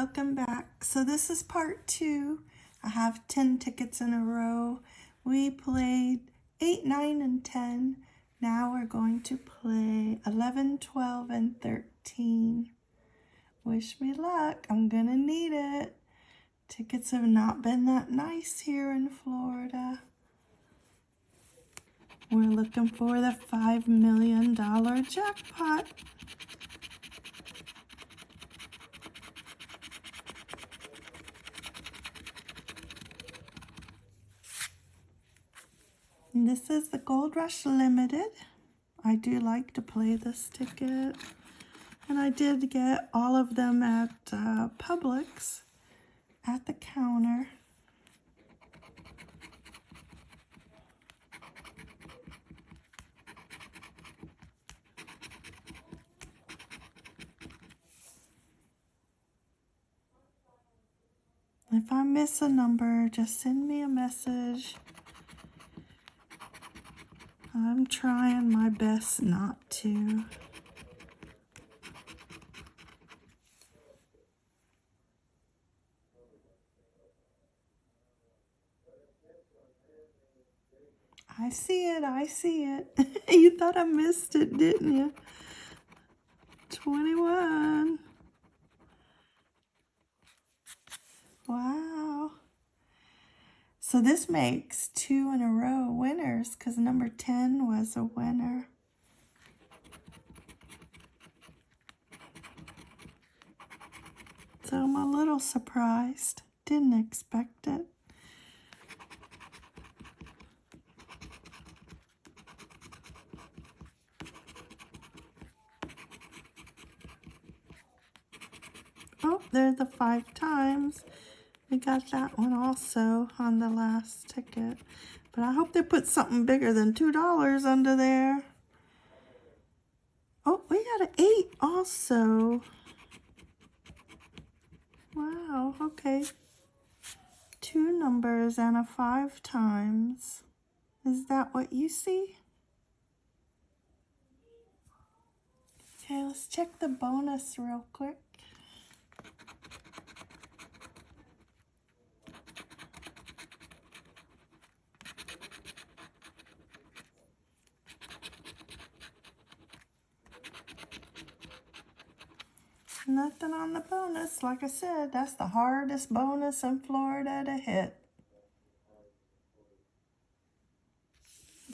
welcome back. So this is part two. I have 10 tickets in a row. We played 8, 9, and 10. Now we're going to play 11, 12, and 13. Wish me luck. I'm going to need it. Tickets have not been that nice here in Florida. We're looking for the $5 million jackpot. And this is the Gold Rush Limited. I do like to play this ticket. And I did get all of them at uh, Publix at the counter. If I miss a number, just send me a message. I'm trying my best not to. I see it, I see it. you thought I missed it, didn't you? 21. Wow. So this makes two in a row winners because number 10 was a winner. So I'm a little surprised. Didn't expect it. Oh, there's the five times. We got that one also on the last ticket. But I hope they put something bigger than $2 under there. Oh, we got an 8 also. Wow, okay. Two numbers and a 5 times. Is that what you see? Okay, let's check the bonus real quick. Nothing on the bonus. Like I said, that's the hardest bonus in Florida to hit.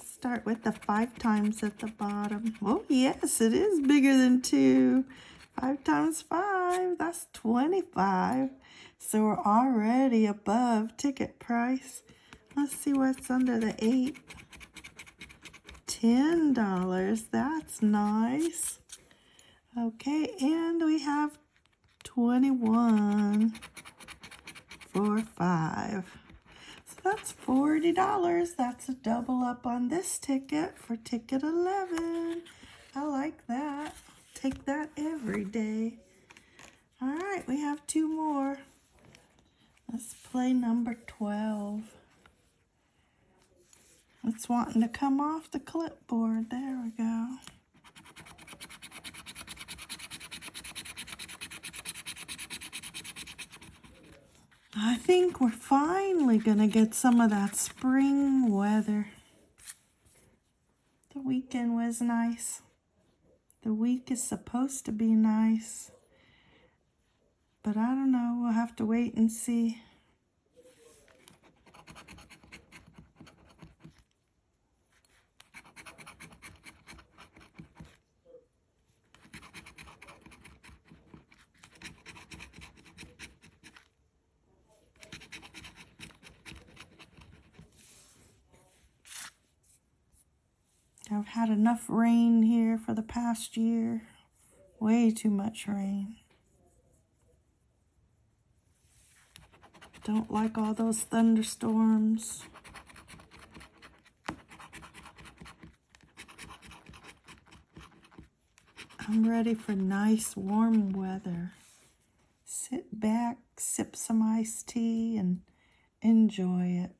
Start with the five times at the bottom. Oh, yes, it is bigger than two. Five times five, that's 25. So we're already above ticket price. Let's see what's under the eight. $10, that's nice. Okay, and we have 21 for 5. So that's $40. That's a double up on this ticket for ticket 11. I like that. Take that every day. All right, we have two more. Let's play number 12. It's wanting to come off the clipboard. There we go. I think we're finally going to get some of that spring weather. The weekend was nice. The week is supposed to be nice. But I don't know. We'll have to wait and see. I've had enough rain here for the past year. Way too much rain. Don't like all those thunderstorms. I'm ready for nice warm weather. Sit back, sip some iced tea, and enjoy it.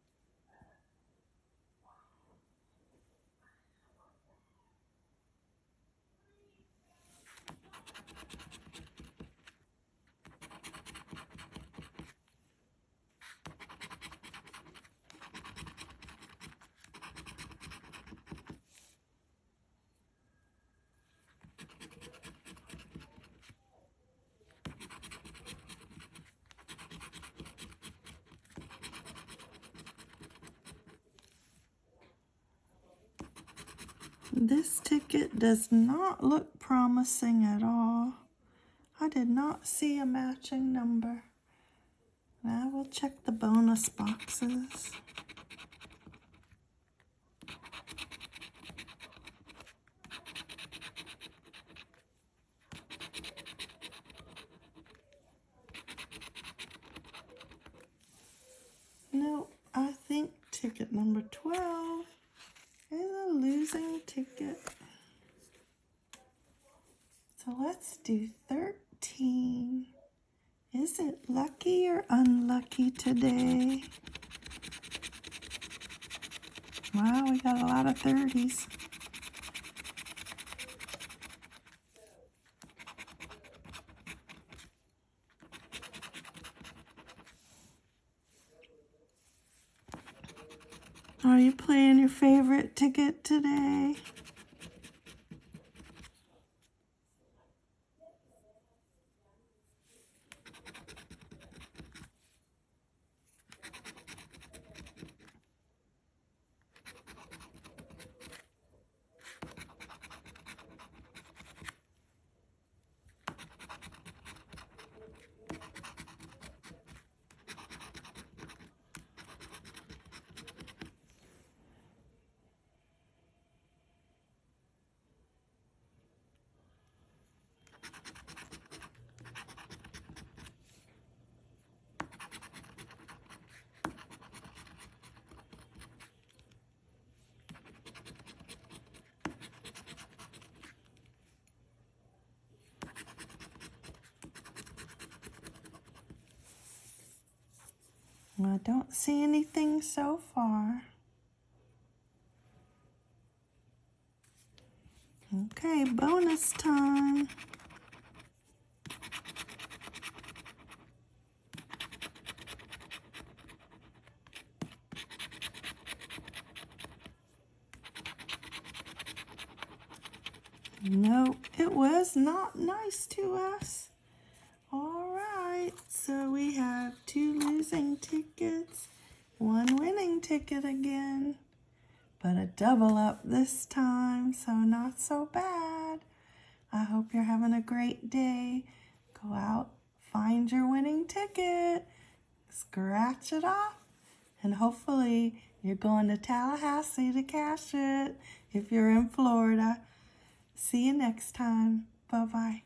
This ticket does not look promising at all. I did not see a matching number. Now we'll check the bonus boxes. No, I think ticket number 12 is a losing ticket. So let's do 13. Is it lucky or unlucky today? Wow, we got a lot of 30s. Are you playing your favorite ticket today? I don't see anything so far. Okay, bonus time. No, it was not nice to us. All right, so we have two losing tickets, one winning ticket again, but a double up this time, so not so bad. I hope you're having a great day. Go out, find your winning ticket, scratch it off, and hopefully you're going to Tallahassee to cash it if you're in Florida. See you next time. Bye-bye.